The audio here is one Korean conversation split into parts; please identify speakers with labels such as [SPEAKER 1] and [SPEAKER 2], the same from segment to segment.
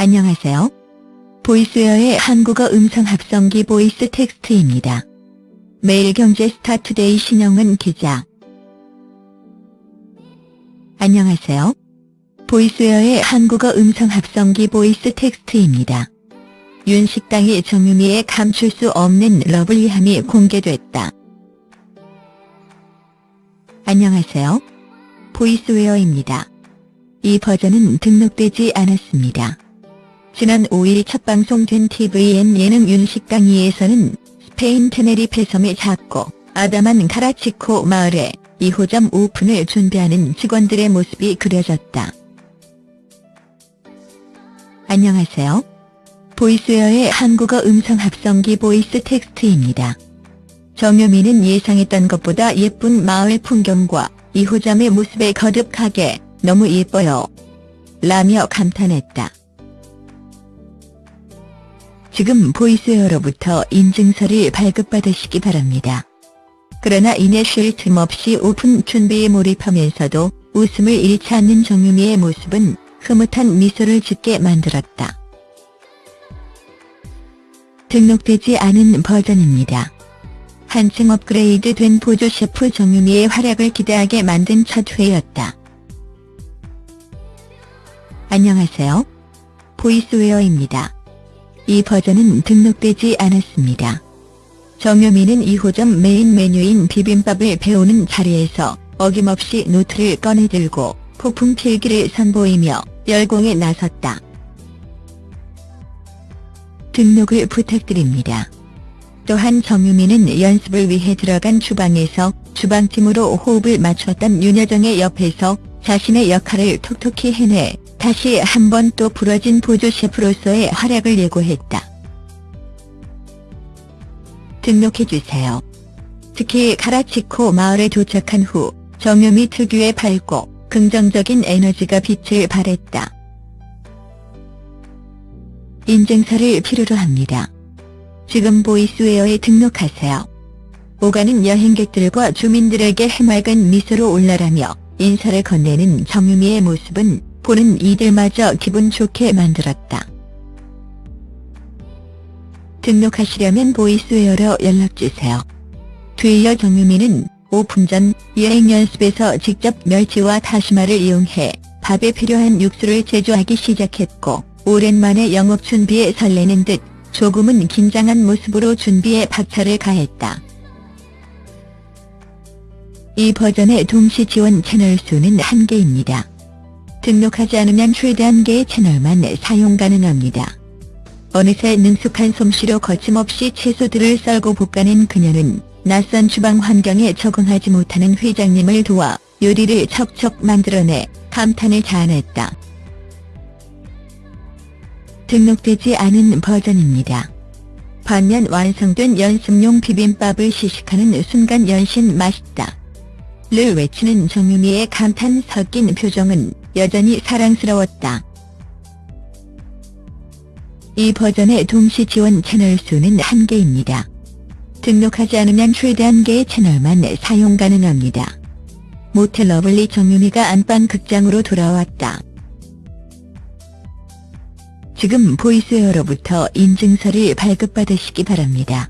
[SPEAKER 1] 안녕하세요. 보이스웨어의 한국어 음성 합성기 보이스 텍스트입니다. 매일경제 스타투데이 신영은 기자. 안녕하세요. 보이스웨어의 한국어 음성 합성기 보이스 텍스트입니다. 윤식당이 정유미의 감출 수 없는 lovely함이 공개됐다. 안녕하세요. 보이스웨어입니다. 이 버전은 등록되지 않았습니다. 지난 5일 첫 방송된 TVN 예능 윤식당이에서는 스페인 테네리페 섬의 작고 아담한 카라치코 마을에 2호점 오픈을 준비하는 직원들의 모습이 그려졌다. 안녕하세요. 보이스웨어의 한국어 음성 합성기 보이스 텍스트입니다. 정유미는 예상했던 것보다 예쁜 마을 풍경과 2호점의 모습에 거듭하게 너무 예뻐요. 라며 감탄했다. 지금 보이스웨어로부터 인증서를 발급받으시기 바랍니다. 그러나 이내 쉴 틈 없이 오픈 준비에 몰입하면서도 웃음을 잃지 않는 정유미의 모습은 흐뭇한 미소를 짓게 만들었다. 등록되지 않은 버전입니다. 한층 업그레이드 된 보조 셰프 정유미의 활약을 기대하게 만든 첫 회였다. 안녕하세요. 보이스웨어입니다. 이 버전은 등록되지 않았습니다. 정유미는 2호점 메인 메뉴인 비빔밥을 배우는 자리에서 어김없이 노트를 꺼내들고 폭풍 필기를 선보이며 열공에 나섰다. 등록을 부탁드립니다. 또한 정유미는 연습을 위해 들어간 주방에서 주방팀으로 호흡을 맞췄던 윤여정의 옆에서 자신의 역할을 톡톡히 해내 다시 한 번 또 부러진 보조 셰프로서의 활약을 예고했다. 등록해주세요. 특히 카라치코 마을에 도착한 후 정유미 특유의 밝고 긍정적인 에너지가 빛을 발했다. 인증서를 필요로 합니다. 지금 보이스웨어에 등록하세요. 오가는 여행객들과 주민들에게 해맑은 미소로 hola라며 인사를 건네는 정유미의 모습은 보는 이들마저 기분 좋게 만들었다. 등록하시려면 보이스웨어로 연락주세요. 뒤이어 정유미는 오픈 전 여행 연습에서 직접 멸치와 다시마를 이용해 밥에 필요한 육수를 제조하기 시작했고 오랜만에 영업 준비에 설레는 듯 조금은 긴장한 모습으로 준비에 박차를 가했다. 이 버전의 동시 지원 채널 수는 한개입니다 등록하지 않으면 최대 한 개의 채널만 사용 가능합니다. 어느새 능숙한 솜씨로 거침없이 채소들을 썰고 볶아낸 그녀는 낯선 주방 환경에 적응하지 못하는 회장님을 도와 요리를 척척 만들어내 감탄을 자아냈다. 등록되지 않은 버전입니다. 반면 완성된 연습용 비빔밥을 시식하는 순간 연신 맛있다. 를 외치는 정유미의 감탄 섞인 표정은 여전히 사랑스러웠다. 이 버전의 동시 지원 채널 수는 한개입니다 등록하지 않으면 최대 한개의 채널만 사용 가능합니다. 모태 lovely 정유미가 안방 극장으로 돌아왔다. 지금 보이스웨어로부터 인증서를 발급받으시기 바랍니다.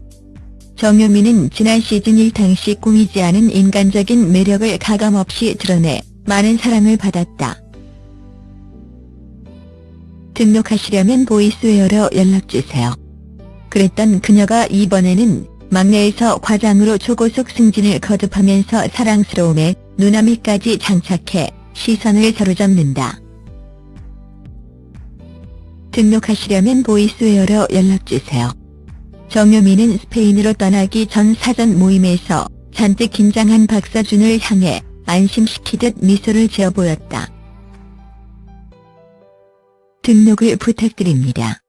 [SPEAKER 1] 정유미는 지난 시즌 1 당시 꾸미지 않은 인간적인 매력을 가감없이 드러내 많은 사랑을 받았다. 등록하시려면 보이스웨어로 연락주세요. 그랬던 그녀가 이번에는 막내에서 과장으로 초고속 승진을 거듭하면서 사랑스러움에 누나미까지 장착해 시선을 사로잡는다. 등록하시려면 보이스웨어로 연락주세요. 정유미는 스페인으로 떠나기 전 사전 모임에서 잔뜩 긴장한 박서준을 향해 안심시키듯 미소를 지어 보였다. 등록을 부탁드립니다.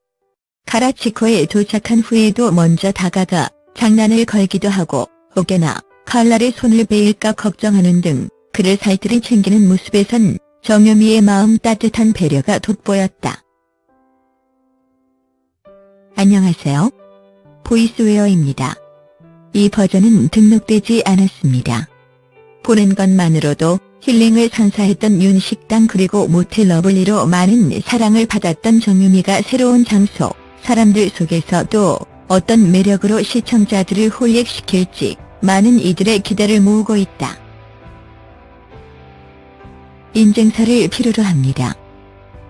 [SPEAKER 1] 카라치코에 도착한 후에도 먼저 다가가 장난을 걸기도 하고 혹여나 칼날에 손을 베일까 걱정하는 등 그를 살뜰히 챙기는 모습에선 정유미의 마음 따뜻한 배려가 돋보였다. 안녕하세요. 보이스웨어입니다. 이 버전은 등록되지 않았습니다. 보는 것만으로도 힐링을 선사했던 윤식당 그리고 모태 lovely로 많은 사랑을 받았던 정유미가 새로운 장소, 사람들 속에서 또 어떤 매력으로 시청자들을 holic시킬지 많은 이들의 기대를 모으고 있다. 인증서를 필요로 합니다.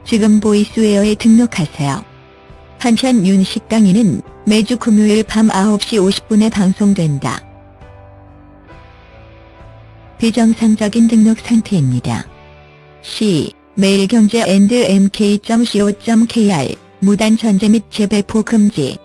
[SPEAKER 1] 지금 보이스웨어에 등록하세요. 한편 윤식당이는 매주 금요일 밤 9시 50분에 방송된다. 비정상적인 등록 상태입니다. C 매일경제 and mk.co.kr 무단 전재 및 재배포 금지